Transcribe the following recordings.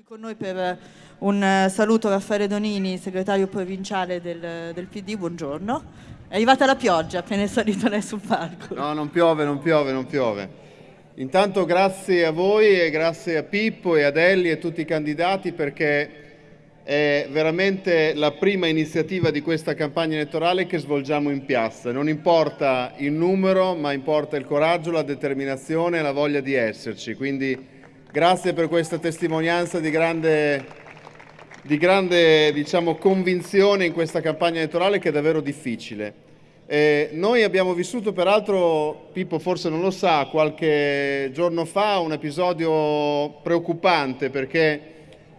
qui con noi per un eh, saluto Raffaele Donini, segretario provinciale del, del PD, buongiorno. È arrivata la pioggia appena è salito lei sul palco. No, non piove, non piove, non piove. Intanto grazie a voi e grazie a Pippo e ad Elli e a tutti i candidati perché è veramente la prima iniziativa di questa campagna elettorale che svolgiamo in piazza. Non importa il numero, ma importa il coraggio, la determinazione e la voglia di esserci. Quindi Grazie per questa testimonianza di grande, di grande diciamo, convinzione in questa campagna elettorale che è davvero difficile. Eh, noi abbiamo vissuto peraltro, Pippo forse non lo sa, qualche giorno fa un episodio preoccupante perché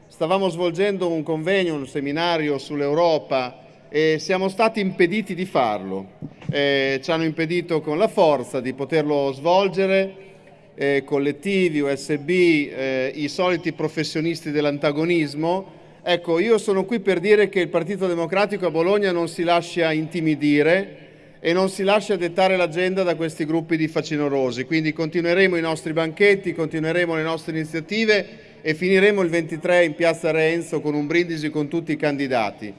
stavamo svolgendo un convegno, un seminario sull'Europa e siamo stati impediti di farlo. Eh, ci hanno impedito con la forza di poterlo svolgere eh, collettivi, USB, eh, i soliti professionisti dell'antagonismo. Ecco, io sono qui per dire che il Partito Democratico a Bologna non si lascia intimidire e non si lascia dettare l'agenda da questi gruppi di facinorosi. Quindi continueremo i nostri banchetti, continueremo le nostre iniziative e finiremo il 23 in piazza Renzo con un brindisi con tutti i candidati.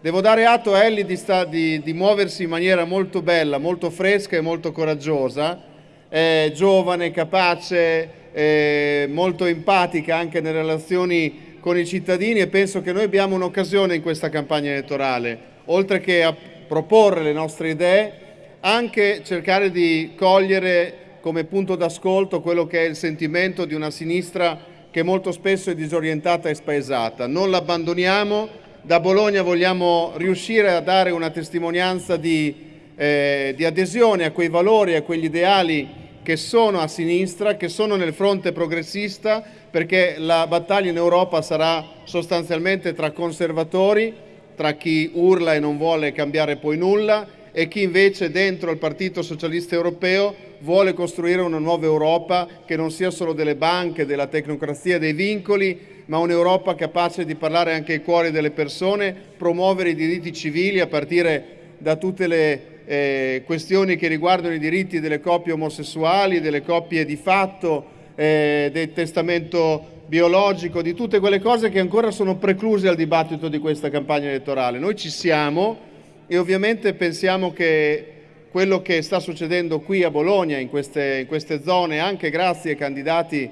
Devo dare atto a Ellie di, di, di muoversi in maniera molto bella, molto fresca e molto coraggiosa eh, giovane, capace, eh, molto empatica anche nelle relazioni con i cittadini e penso che noi abbiamo un'occasione in questa campagna elettorale, oltre che a proporre le nostre idee, anche cercare di cogliere come punto d'ascolto quello che è il sentimento di una sinistra che molto spesso è disorientata e spaesata. Non l'abbandoniamo, da Bologna vogliamo riuscire a dare una testimonianza di, eh, di adesione a quei valori, a quegli ideali che sono a sinistra, che sono nel fronte progressista, perché la battaglia in Europa sarà sostanzialmente tra conservatori, tra chi urla e non vuole cambiare poi nulla, e chi invece dentro il Partito Socialista Europeo vuole costruire una nuova Europa che non sia solo delle banche, della tecnocrazia, dei vincoli, ma un'Europa capace di parlare anche ai cuori delle persone, promuovere i diritti civili a partire da tutte le eh, questioni che riguardano i diritti delle coppie omosessuali, delle coppie di fatto, eh, del testamento biologico, di tutte quelle cose che ancora sono precluse al dibattito di questa campagna elettorale. Noi ci siamo e ovviamente pensiamo che quello che sta succedendo qui a Bologna, in queste, in queste zone, anche grazie ai candidati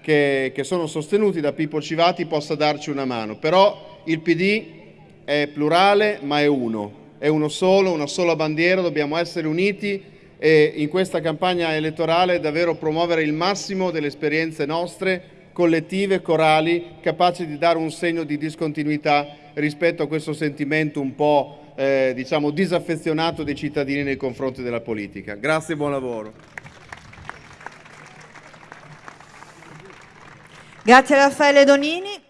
che, che sono sostenuti da Pippo Civati, possa darci una mano. Però il PD è plurale ma è uno è uno solo, una sola bandiera, dobbiamo essere uniti e in questa campagna elettorale davvero promuovere il massimo delle esperienze nostre, collettive, corali, capaci di dare un segno di discontinuità rispetto a questo sentimento un po' eh, diciamo disaffezionato dei cittadini nei confronti della politica. Grazie e buon lavoro. Grazie Raffaele Donini.